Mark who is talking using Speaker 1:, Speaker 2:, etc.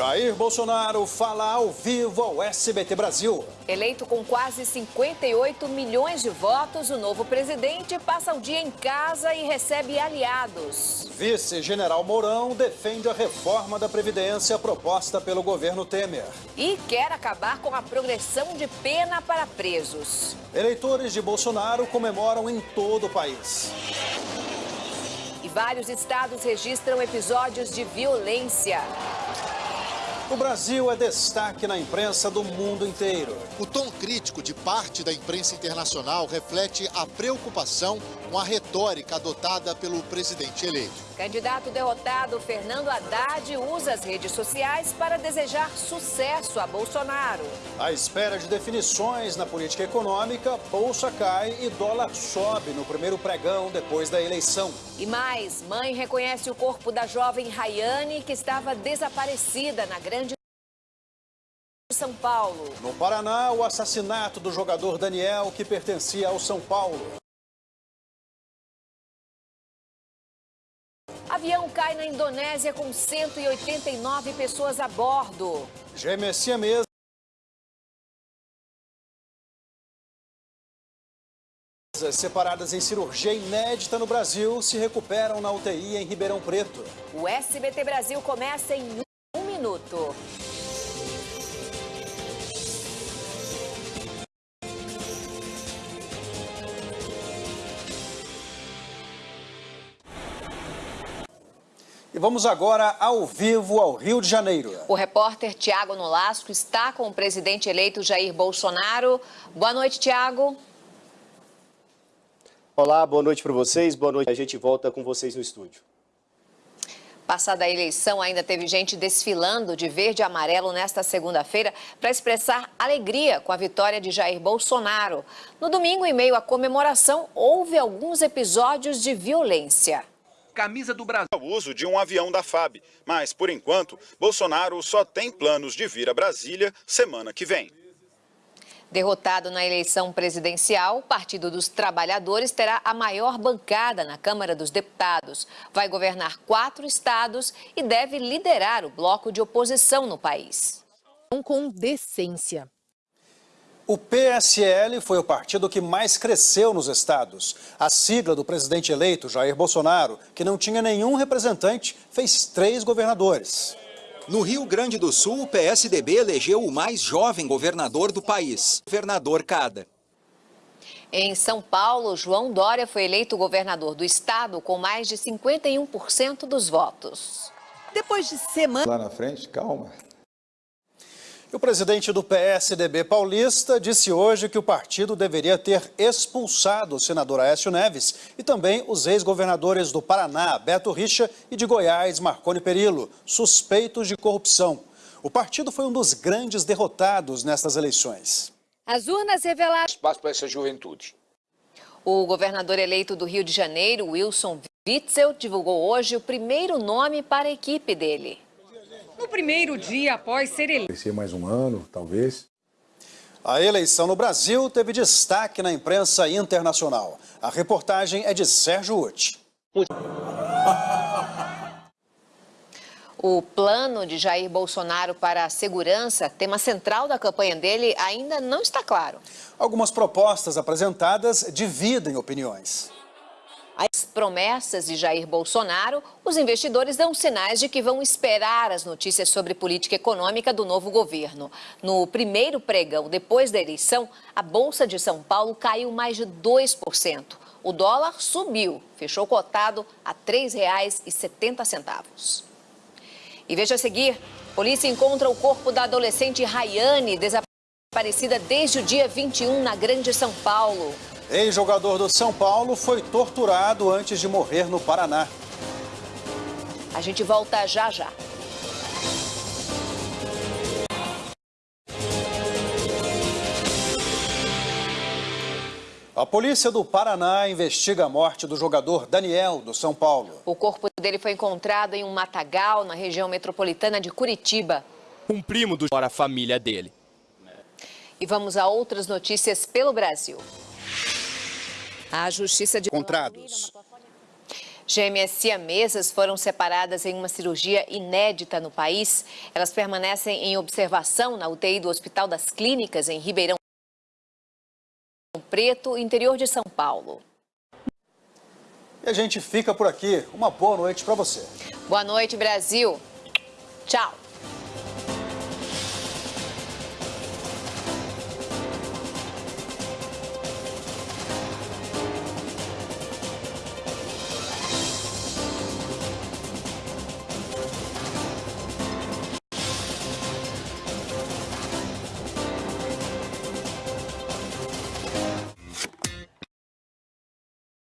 Speaker 1: Jair Bolsonaro fala ao vivo ao SBT Brasil.
Speaker 2: Eleito com quase 58 milhões de votos, o novo presidente passa o dia em casa e recebe aliados.
Speaker 1: Vice-general Mourão defende a reforma da Previdência proposta pelo governo Temer.
Speaker 2: E quer acabar com a progressão de pena para presos.
Speaker 1: Eleitores de Bolsonaro comemoram em todo o país.
Speaker 2: E vários estados registram episódios de violência.
Speaker 1: O Brasil é destaque na imprensa do mundo inteiro.
Speaker 3: O tom crítico de parte da imprensa internacional reflete a preocupação com a retórica adotada pelo presidente eleito.
Speaker 2: Candidato derrotado Fernando Haddad usa as redes sociais para desejar sucesso a Bolsonaro.
Speaker 1: À espera de definições na política econômica, bolsa cai e dólar sobe no primeiro pregão depois da eleição.
Speaker 2: E mais, mãe reconhece o corpo da jovem Rayane que estava desaparecida na grande são Paulo.
Speaker 1: No Paraná, o assassinato do jogador Daniel, que pertencia ao São Paulo.
Speaker 2: Avião cai na Indonésia com 189 pessoas a bordo.
Speaker 1: Gêmeas siamesas separadas em cirurgia inédita no Brasil se recuperam na UTI em Ribeirão Preto.
Speaker 2: O SBT Brasil começa em um minuto.
Speaker 1: Vamos agora ao vivo ao Rio de Janeiro.
Speaker 2: O repórter Tiago Nolasco está com o presidente eleito Jair Bolsonaro. Boa noite, Tiago.
Speaker 4: Olá, boa noite para vocês. Boa noite. A gente volta com vocês no estúdio.
Speaker 2: Passada a eleição, ainda teve gente desfilando de verde e amarelo nesta segunda-feira para expressar alegria com a vitória de Jair Bolsonaro. No domingo, em meio à comemoração, houve alguns episódios de violência
Speaker 5: camisa do Brasil. O uso de um avião da FAB, mas, por enquanto, Bolsonaro só tem planos de vir a Brasília semana que vem.
Speaker 2: Derrotado na eleição presidencial, o Partido dos Trabalhadores terá a maior bancada na Câmara dos Deputados. Vai governar quatro estados e deve liderar o bloco de oposição no país.
Speaker 6: Com decência.
Speaker 1: O PSL foi o partido que mais cresceu nos estados. A sigla do presidente eleito, Jair Bolsonaro, que não tinha nenhum representante, fez três governadores.
Speaker 7: No Rio Grande do Sul, o PSDB elegeu o mais jovem governador do país, governador Cada.
Speaker 2: Em São Paulo, João Dória foi eleito governador do estado com mais de 51% dos votos.
Speaker 6: Depois de semana...
Speaker 8: Lá na frente, calma.
Speaker 1: E o presidente do PSDB paulista disse hoje que o partido deveria ter expulsado o senador Aécio Neves e também os ex-governadores do Paraná, Beto Richa, e de Goiás, Marconi Perillo, suspeitos de corrupção. O partido foi um dos grandes derrotados nestas eleições.
Speaker 6: As urnas revelaram...
Speaker 9: Espaço para essa juventude.
Speaker 2: O governador eleito do Rio de Janeiro, Wilson Witzel, divulgou hoje o primeiro nome para a equipe dele.
Speaker 6: No primeiro dia após ser eleito.
Speaker 8: Vai ser mais um ano, talvez.
Speaker 1: A eleição no Brasil teve destaque na imprensa internacional. A reportagem é de Sérgio Uti.
Speaker 2: O plano de Jair Bolsonaro para a segurança, tema central da campanha dele, ainda não está claro.
Speaker 1: Algumas propostas apresentadas dividem opiniões
Speaker 2: as promessas de Jair Bolsonaro, os investidores dão sinais de que vão esperar as notícias sobre política econômica do novo governo. No primeiro pregão depois da eleição, a Bolsa de São Paulo caiu mais de 2%. O dólar subiu, fechou cotado a R$ 3,70. E veja a seguir, polícia encontra o corpo da adolescente Rayane, desaparecida desde o dia 21 na Grande São Paulo.
Speaker 1: Ex-jogador do São Paulo foi torturado antes de morrer no Paraná.
Speaker 2: A gente volta já já.
Speaker 1: A polícia do Paraná investiga a morte do jogador Daniel, do São Paulo.
Speaker 2: O corpo dele foi encontrado em um matagal, na região metropolitana de Curitiba.
Speaker 10: Um primo do para a família dele.
Speaker 2: E vamos a outras notícias pelo Brasil. A Justiça de...
Speaker 1: Contrados.
Speaker 2: Gêmeas siamesas foram separadas em uma cirurgia inédita no país. Elas permanecem em observação na UTI do Hospital das Clínicas, em Ribeirão Preto, interior de São Paulo.
Speaker 1: E a gente fica por aqui. Uma boa noite para você.
Speaker 2: Boa noite, Brasil. Tchau.